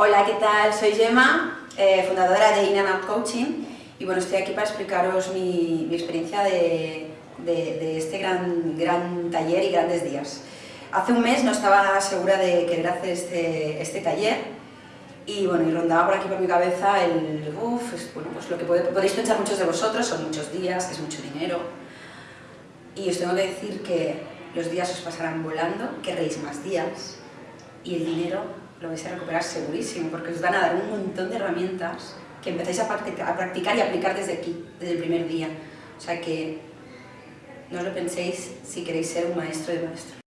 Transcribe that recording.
Hola, ¿qué tal? Soy Gemma, eh, fundadora de In and Out Coaching y bueno, estoy aquí para explicaros mi, experiencia de, este gran, gran taller y grandes días. Hace un mes no estaba segura de querer hacer este, este taller y bueno, y rondaba por aquí por mi cabeza el, uff, bueno, pues lo que podéis pensar muchos de vosotros, son muchos días, es mucho dinero y os tengo que decir que los días os pasarán volando, querréis más días y el dinero lo vais a recuperar segurísimo, porque os van a dar un montón de herramientas que empezáis a practicar y aplicar desde aquí, desde el primer día. O sea que no lo penséis si queréis ser un maestro de maestros.